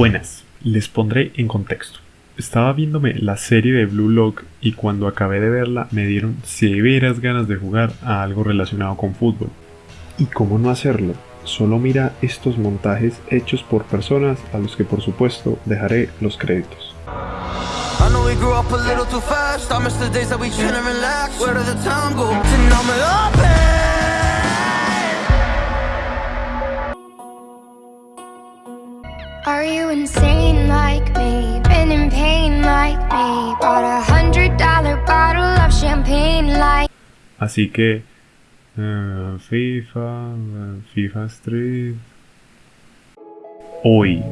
Buenas, les pondré en contexto. Estaba viéndome la serie de Blue Lock y cuando acabé de verla me dieron severas ganas de jugar a algo relacionado con fútbol. ¿Y cómo no hacerlo? Solo mira estos montajes hechos por personas a los que por supuesto dejaré los créditos. Are you insane like me? Been in pain like me? Bought a hundred dollar bottle of champagne like Así que uh, FIFA, FIFA Street. Hoy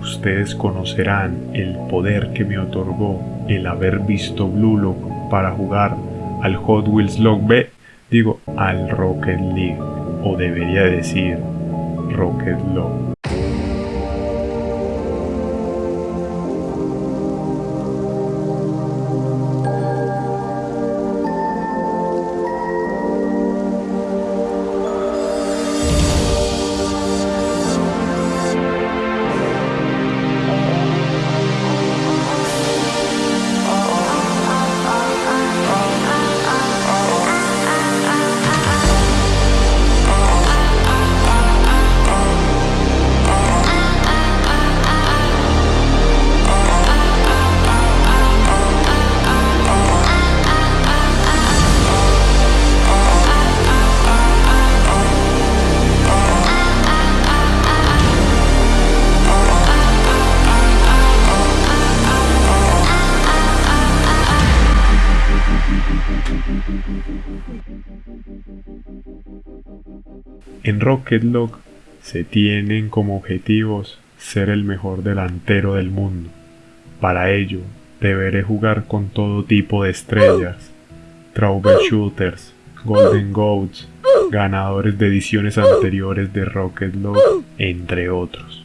ustedes conocerán el poder que me otorgó el haber visto Blue Lock para jugar al Hot Wheels Log B, digo al Rocket League, o debería decir Rocket Log. En Rocket League se tienen como objetivos ser el mejor delantero del mundo. Para ello, deberé jugar con todo tipo de estrellas, troubleshooters, golden goats, ganadores de ediciones anteriores de Rocket League, entre otros.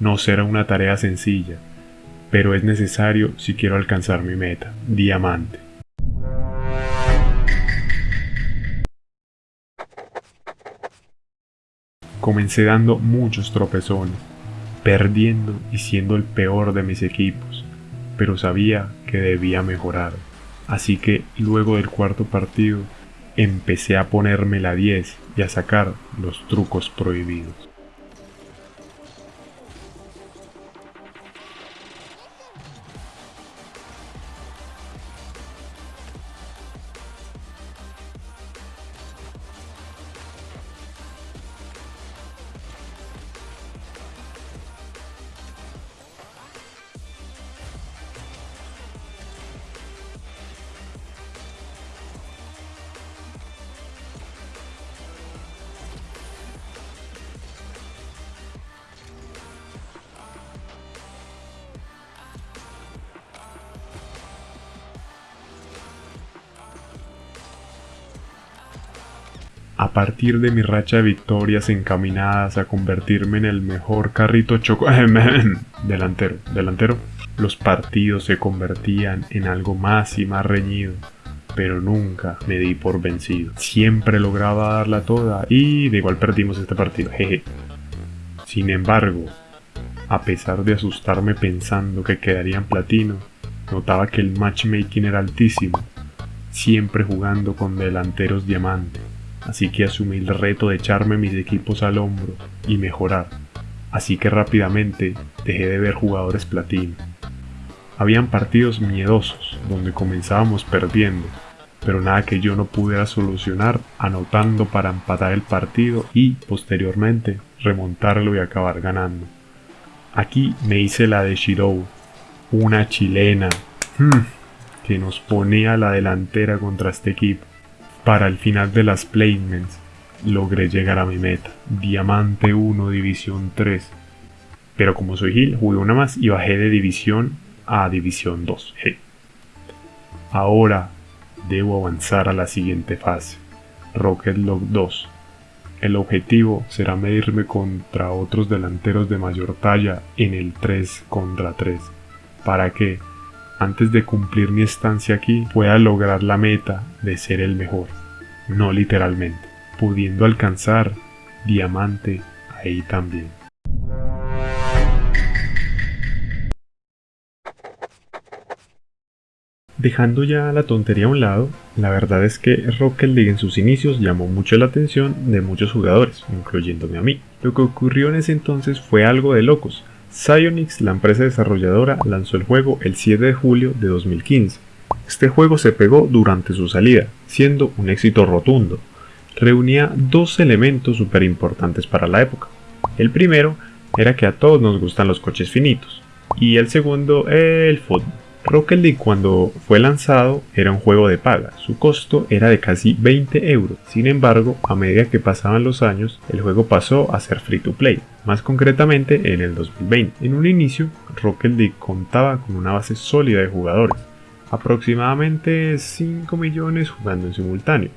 No será una tarea sencilla, pero es necesario si quiero alcanzar mi meta, diamante. Comencé dando muchos tropezones, perdiendo y siendo el peor de mis equipos, pero sabía que debía mejorar. Así que luego del cuarto partido empecé a ponerme la 10 y a sacar los trucos prohibidos. A partir de mi racha de victorias encaminadas a convertirme en el mejor carrito choco... delantero, delantero, los partidos se convertían en algo más y más reñido, pero nunca me di por vencido. Siempre lograba darla toda y de igual perdimos este partido, jeje. Sin embargo, a pesar de asustarme pensando que quedaría en platino, notaba que el matchmaking era altísimo, siempre jugando con delanteros diamante así que asumí el reto de echarme mis equipos al hombro y mejorar, así que rápidamente dejé de ver jugadores platino. Habían partidos miedosos donde comenzábamos perdiendo, pero nada que yo no pudiera solucionar anotando para empatar el partido y posteriormente remontarlo y acabar ganando. Aquí me hice la de Shirou, una chilena, hmm, que nos ponía la delantera contra este equipo. Para el final de las placements logré llegar a mi meta, Diamante 1 División 3. Pero como soy Gil, jugué una más y bajé de División a División 2. Ahora debo avanzar a la siguiente fase, Rocket Log 2. El objetivo será medirme contra otros delanteros de mayor talla en el 3 contra 3, para que antes de cumplir mi estancia aquí pueda lograr la meta de ser el mejor, no literalmente, pudiendo alcanzar diamante ahí también. Dejando ya la tontería a un lado, la verdad es que Rocket League en sus inicios llamó mucho la atención de muchos jugadores, incluyéndome a mí. Lo que ocurrió en ese entonces fue algo de locos, Psyonix, la empresa desarrolladora, lanzó el juego el 7 de julio de 2015. Este juego se pegó durante su salida, siendo un éxito rotundo. Reunía dos elementos súper importantes para la época. El primero era que a todos nos gustan los coches finitos, y el segundo el fútbol. Rocket League cuando fue lanzado era un juego de paga, su costo era de casi 20 euros. Sin embargo, a medida que pasaban los años, el juego pasó a ser free to play, más concretamente en el 2020. En un inicio, Rocket League contaba con una base sólida de jugadores, aproximadamente 5 millones jugando en simultáneo,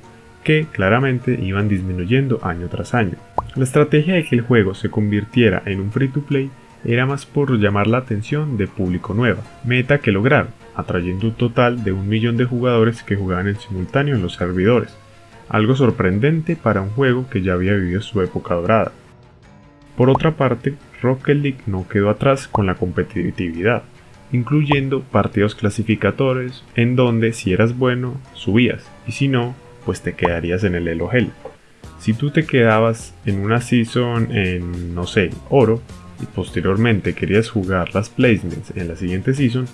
que claramente iban disminuyendo año tras año. La estrategia de que el juego se convirtiera en un free to play era más por llamar la atención de público nuevo, meta que lograron, atrayendo un total de un millón de jugadores que jugaban en simultáneo en los servidores, algo sorprendente para un juego que ya había vivido su época dorada. Por otra parte, Rocket League no quedó atrás con la competitividad, incluyendo partidos clasificatorios en donde si eras bueno, subías, y si no, pues te quedarías en el Elo Hell. Si tú te quedabas en una season en, no sé, oro, y posteriormente querías jugar las placements en la siguiente season,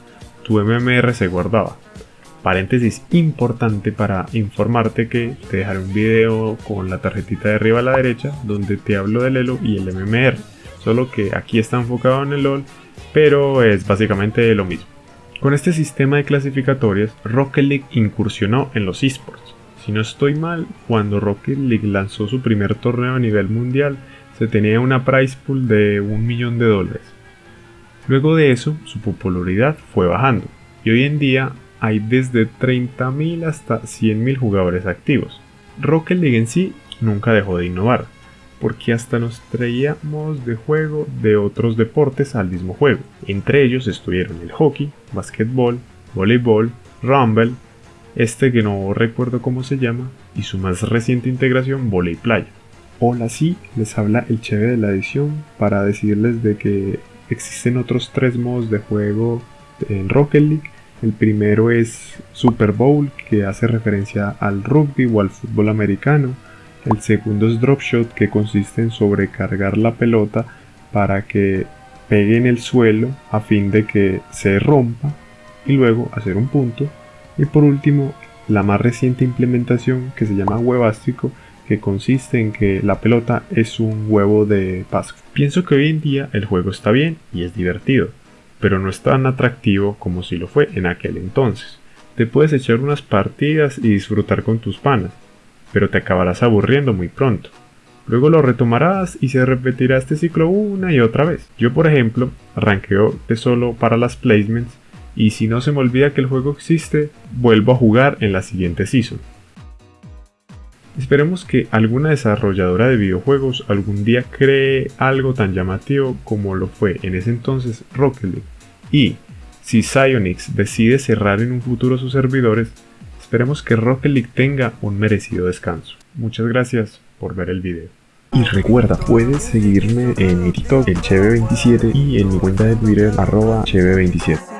tu MMR se guardaba. Paréntesis importante para informarte que te dejaré un video con la tarjetita de arriba a la derecha donde te hablo del Elo y el MMR, solo que aquí está enfocado en el LOL, pero es básicamente lo mismo. Con este sistema de clasificatorias, Rocket League incursionó en los esports. Si no estoy mal, cuando Rocket League lanzó su primer torneo a nivel mundial, se tenía una price pool de un millón de dólares. Luego de eso, su popularidad fue bajando y hoy en día hay desde 30.000 hasta 100.000 jugadores activos. Rocket League en sí nunca dejó de innovar, porque hasta nos traíamos de juego de otros deportes al mismo juego. Entre ellos estuvieron el hockey, basquetbol, voleibol, rumble, este que no recuerdo cómo se llama, y su más reciente integración, volei playa. Hola, sí, les habla el Cheve de la edición para decirles de que existen otros tres modos de juego en Rocket League. El primero es Super Bowl, que hace referencia al rugby o al fútbol americano. El segundo es Drop Shot, que consiste en sobrecargar la pelota para que pegue en el suelo a fin de que se rompa y luego hacer un punto. Y por último, la más reciente implementación que se llama Huevástico, consiste en que la pelota es un huevo de Pascua. Pienso que hoy en día el juego está bien y es divertido, pero no es tan atractivo como si lo fue en aquel entonces. Te puedes echar unas partidas y disfrutar con tus panas, pero te acabarás aburriendo muy pronto. Luego lo retomarás y se repetirá este ciclo una y otra vez. Yo por ejemplo arranqueo de solo para las placements y si no se me olvida que el juego existe, vuelvo a jugar en la siguiente season. Esperemos que alguna desarrolladora de videojuegos algún día cree algo tan llamativo como lo fue en ese entonces Rocket League. Y si Psyonix decide cerrar en un futuro sus servidores, esperemos que Rocket League tenga un merecido descanso. Muchas gracias por ver el video. Y recuerda, puedes seguirme en mi TikTok, el Cheve27, y en mi cuenta de Twitter, arroba Cheve27.